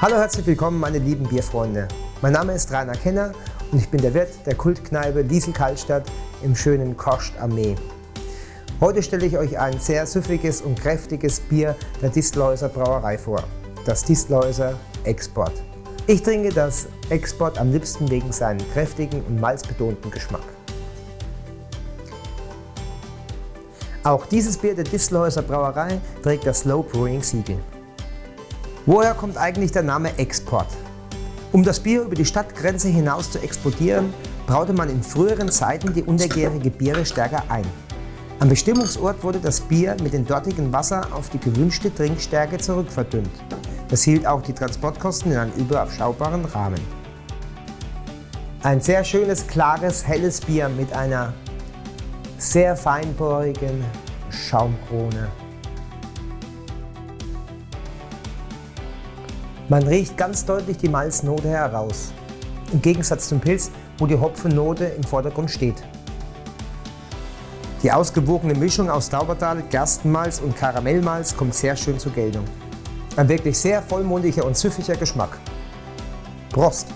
Hallo, herzlich willkommen meine lieben Bierfreunde. Mein Name ist Rainer Kenner und ich bin der Wirt der Kultkneipe Liesel Kaltstadt im schönen Kost am Mee. Heute stelle ich euch ein sehr süffiges und kräftiges Bier der Distelhäuser Brauerei vor, das Distelhäuser Export. Ich trinke das Export am liebsten wegen seinem kräftigen und malzbetonten Geschmack. Auch dieses Bier der Distelhäuser Brauerei trägt das Slow Brewing Siegel. Woher kommt eigentlich der Name Export? Um das Bier über die Stadtgrenze hinaus zu exportieren, braute man in früheren Zeiten die untergärige Biere stärker ein. Am Bestimmungsort wurde das Bier mit dem dortigen Wasser auf die gewünschte Trinkstärke zurückverdünnt. Das hielt auch die Transportkosten in einen überschaubaren Rahmen. Ein sehr schönes, klares, helles Bier mit einer sehr feinporigen Schaumkrone. Man riecht ganz deutlich die Malznote heraus, im Gegensatz zum Pilz, wo die Hopfennote im Vordergrund steht. Die ausgewogene Mischung aus Daubertal, Gerstenmalz und Karamellmalz kommt sehr schön zur Geltung. Ein wirklich sehr vollmundiger und süffiger Geschmack. Prost!